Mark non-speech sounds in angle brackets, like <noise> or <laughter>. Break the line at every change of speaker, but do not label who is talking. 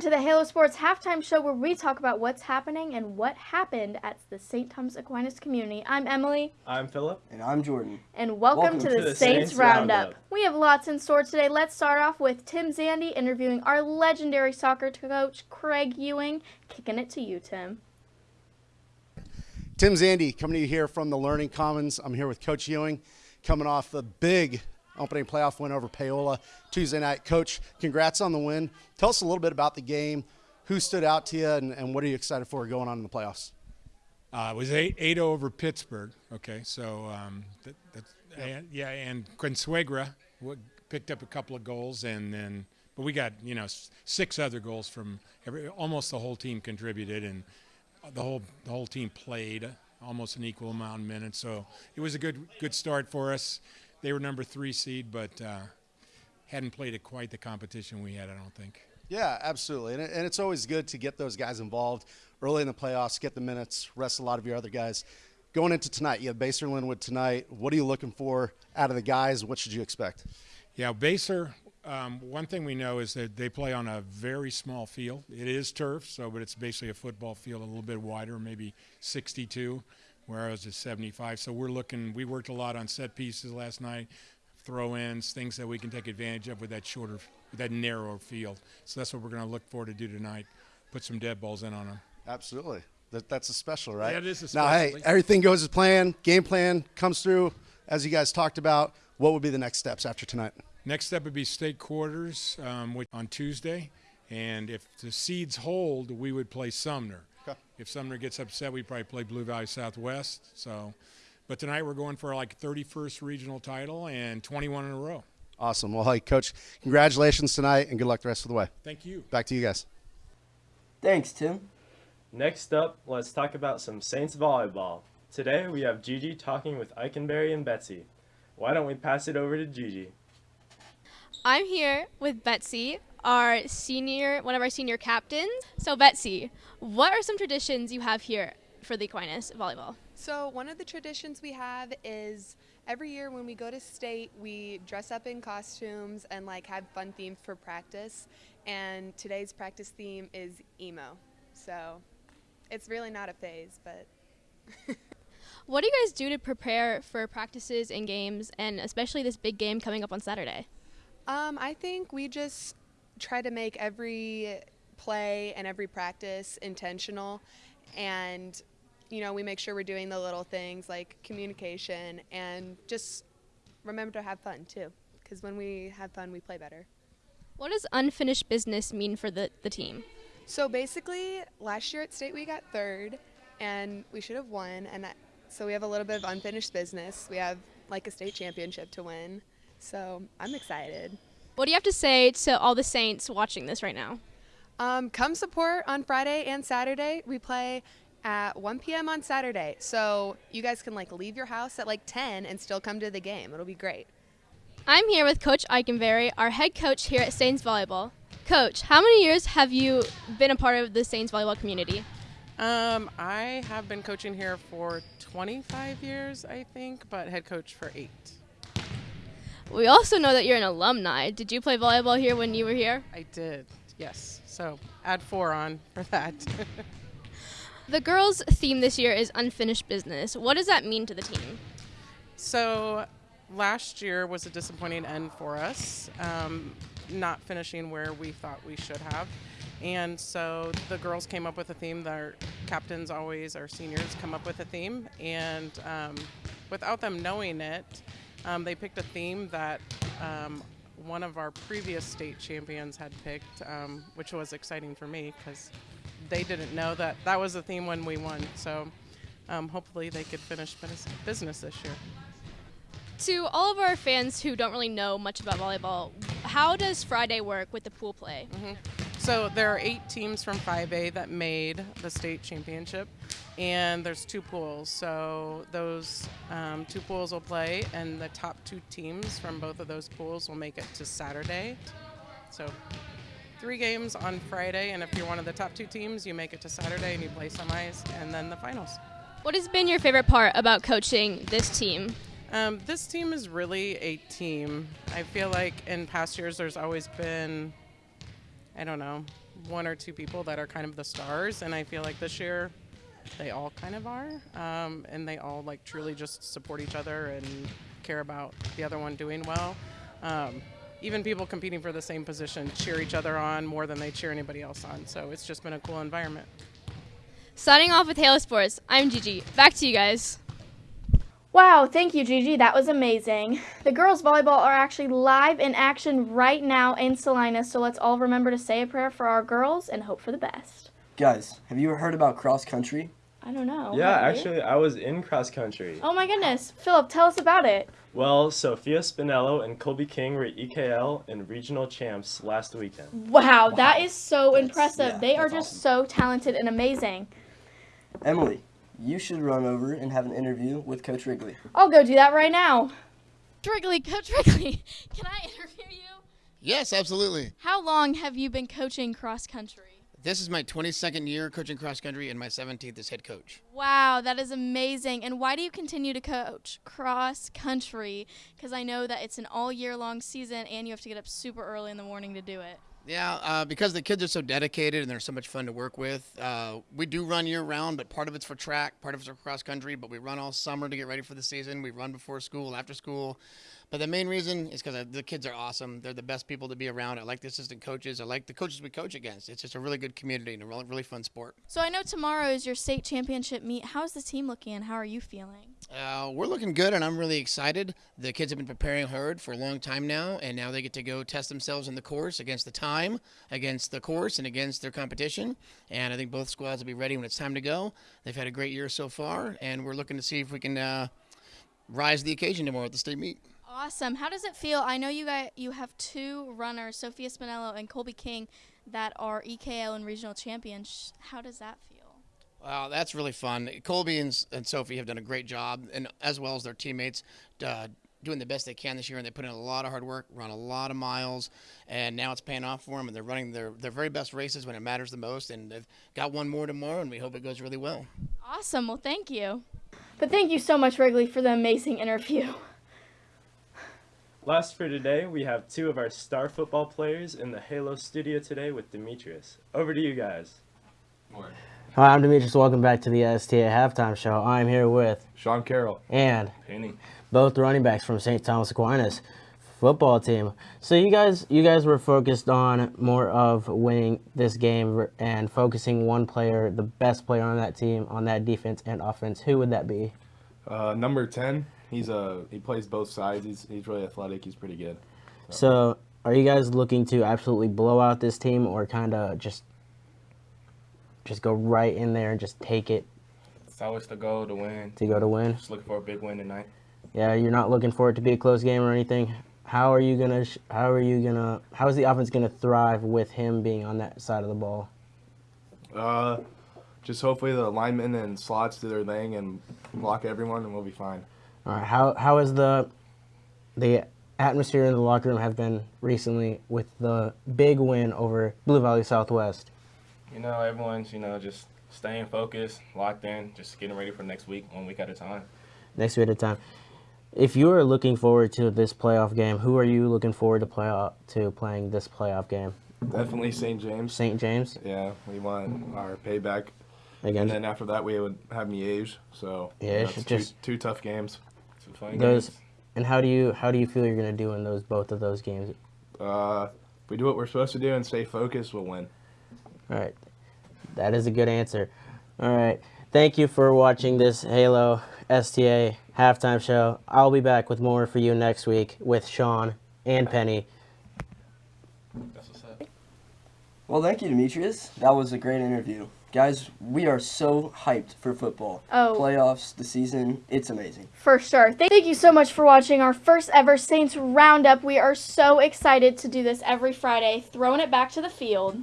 the Halo Sports halftime show where we talk about what's happening and what happened at the St. Thomas Aquinas community. I'm Emily.
I'm Philip.
And I'm Jordan.
And welcome,
Welcome
to,
to
the,
the
Saints,
Saints
Roundup.
Roundup.
We have lots in store today. Let's start off with Tim Zandy interviewing our legendary soccer coach, Craig Ewing. Kicking it to you, Tim.
Tim Zandy coming to you here from the Learning Commons. I'm here with Coach Ewing, coming off the big opening playoff win over Paola Tuesday night. Coach, congrats on the win. Tell us a little bit about the game. Who stood out to you, and, and what are you excited for going on in the playoffs?
Uh, it was 8 8 over Pittsburg. Okay, so um, that, that's, and, yeah, and Consuegra wa- picked up a couple of goals, and then but we got you know six other goals from every almost the whole team contributed, and the whole the whole team played almost an equal amount of minutes. So it was a good good start for us. They were number three seed, but uh, hadn't played at quite the competition we had. I don't think.
Yeah, absolutely. And, it, and it's always good to get those guys involved early in the playoffs, get the minutes, rest a lot of your other guys. Going into tonight, you have Basehor Linwood tonight. What are you looking for out of the guys? What should you expect?
Yeah, Basehor. Um, one thing we know is that they play on a very small field. It is turf, so but it's basically a football field, a little bit wider, maybe 62, whereas it's 75. So we're looking. We worked a lot on set pieces last night, throw-ins, things that we can take advantage of with that shorter, with that narrower field. So that's what we're going to look for to do tonight. Put some dead balls in on them.
Absolutely. That, that's a special, right?
Yeah, it is a special.
Now, hey, everything goes as planned. Game plan comes through as you guys talked about. What would be the next steps after tonight?
Next step would be state quarters um, which, on Tuesday, and if the seeds hold, we would play Sumner.
Okay.
If Sumner gets upset, we'd probably play Blue Valley Southwest. So, but tonight we're going for like 31st regional title and 21 in a row.
Awesome. Well, hey, coach, congratulations tonight, and good luck the rest of the way.
Thank you.
Back to you guys.
Thanks, Tim.
Next up, let's talk about some Saints volleyball. Today we have Gigi talking with Eikenberry and Betsy. Why don't we pass it over to Gigi?
I'm here with Betsy, our senior, one of our senior captains. So, Betsy, what are some traditions you have here for the Aquinas volleyball?
So, one of the traditions we have is every year when we go to state, we dress up in costumes and like have fun themes for practice. And today's practice theme is emo. So, it's really not a phase, but <laughs>
What do you guys do to prepare for practices and games, and especially this big game coming up on Saturday?
um, I think we just try to make every play and every practice intentional. And, you know, we make sure we're doing the little things like communication and just remember to have fun too. Because when we have fun, we play better.
What does unfinished business mean for the, the team?
So basically, last year at state we got third, and we should have won. And that, so we have a little bit of unfinished business. We have like a state championship to win. So I'm excited.
What do you have to say to all the Saints watching this right now?
Um, come support on Friday and Saturday. We play at 1 p.m. on Saturday, so you guys can like leave your house at like 10 and still come to the game. It'll be great.
I'm here with Coach Eikenberry, our head coach here at Saints Volleyball. Coach, how many years have you been a part of the Saints Volleyball community?
Um, I have been coaching here for 25 years, I think, but head coach for eight.
We also know that you're an alumni. Did you play volleyball here when you were here?
I did, yes. So add four on for that. <laughs>
The girls' theme this year is unfinished business. What does that mean to the team?
so last year was a disappointing end for us, um, not finishing where we thought we should have. And so the girls came up with a theme. Their captains always, our seniors, come up with a theme. And um, without them knowing it, um, they picked a theme that um, one of our previous state champions had picked, um, which was exciting for me because they didn't know that that was the theme when we won. So um, hopefully they could finish business- business this year.
To all of our fans who don't really know much about volleyball, how does Friday work with the pool play?
So there are eight teams from 5A that made the state championship, and there's two pools. So those um, two pools will play, and the top two teams from both of those pools will make it to Saturday. So three games on Friday, and if you're one of the top two teams, you make it to Saturday and you play semis, and then the finals.
What has been your favorite part about coaching this team?
Um, this team is really a team. I feel like in past years there's always been, I don't know, one or two people that are kind of the stars, and I feel like this year they all kind of are, um, and they all like truly just support each other and care about the other one doing well. Um, even people competing for the same position cheer each other on more than they cheer anybody else on. So it's just been a cool environment.
Signing off with Halo Sports, I'm Gigi. Back to you guys.
Wow, thank you, Gigi. That was amazing. The girls' volleyball are actually live in action right now in Salinas, so let's all remember to say a prayer for our girls and hope for the best.
Guys, have you heard about cross country?
I don't know.
Yeah,
Have
actually, I was in cross country.
Oh my goodness. Philip, tell us about it.
Well, Sophia Spinello and Colby King were EKL and regional champs last weekend.
Wow, that is so
That's-
impressive.
yeah,
they are
that's
just so talented and amazing.
Emily, you should run over and have an interview with Coach Wrigley.
I'll go do that right now.
Wrigley, Coach Wrigley, <laughs> can I interview you?
Yes, absolutely.
How long have you been coaching cross country?
This is my 22nd year coaching cross country and my 17th as head coach.
Wow, that is amazing. And why do you continue to coach cross country? Because I know that it's an all year long season and you have to get up super early in the morning to do it.
Yeah, uh, because the kids are so dedicated and they're so much fun to work with. Uh, we do run year round, but part of it's for track, part of it's for cross country. But we run all summer to get ready for the season. We run before school, after school. But the main reason is because the kids are awesome. They're the best people to be around. I like the assistant coaches. I like the coaches we coach against. It's just a really good community and a really, really fun sport.
So I know tomorrow is your state championship meet. How's the team looking and how are you feeling?
Uh, we're looking good, and I'm really excited. The kids have been preparing hard for a long time now, and now they get to go test themselves in the course against the time, against the course, and against their competition. And I think both squads will be ready when it's time to go. They've had a great year so far, and we're looking to see if we can uh, rise to the occasion tomorrow at the state meet.
Awesome. How does it feel? I know you guys you have two runners, Sophia Spinello and Colby King, that are EKL and regional champions. How does that feel?
Wow, that's really fun. Colby and, and Sophie have done a great job, and as well as their teammates, uh, doing the best they can this year. And they put in a lot of hard work, run a lot of miles, and now it's paying off for them. And they're running their their very best races when it matters the most. And they've got one more tomorrow, and we hope it goes really well.
Awesome. Well, thank you.
But thank you so much, Wrigley, for the amazing interview.
Last for today, we have two of our star football players in the Halo studio today with Demetrius. Over to you guys.
Hi, I'm Demetrius. Welcome back to the STA Halftime Show. I'm here with
Sean Carroll.
and
Penny.
both running backs from St. Thomas Aquinas football team. So you guys, you guys were focused on more of winning this game and focusing one player, the best player on that team, on that defense and offense. Who would that be?
Uh, number 10. He's a he plays both sides. He's he's really athletic. He's pretty good.
So are you guys looking to absolutely blow out this team or kind of just just go right in there and just take it
It's always the goal to win.
to go to win?
Just looking for a big win tonight.
Yeah, you're not looking for it to be a close game or anything. How are you gonna? How are you gonna? How is the offense gonna thrive with him being on that side of the ball?
Uh, just hopefully the linemen and slots do their thing and block everyone, and we'll be fine.
All right. How how is the the atmosphere in the locker room have been recently with the big win over Blue Valley Southwest?
You know, everyone's, you know, just staying focused, locked in, just getting ready for next week, one week at a time.
Next week at a time. If you are looking forward to this playoff game, who are you looking forward to play to playing this playoff game?
Definitely St. James.
St. James
Yeah, we want our payback.
against
And then after that, we would have Miege. So
Miege,
that's two,
just-
two tough games.
Two fun
those.
games.
And how do you how do you feel you're gonna do in those both of those games?
Uh, if we do what we're supposed to do and stay focused, we'll win.
All right. That is a good answer. All right. Thank you for watching this Halo STA halftime show. I'll be back with more for you next week with Sean and Penny.
That's what's up.
Well, thank you, Demetrius. That was a great interview. Guys, we are so hyped for football.
Oh.
Playoffs, the season, it's amazing.
For sure. Thank thank you so much for watching our first ever Saints Roundup. We are so excited to do this every Friday, throwing it back to the field.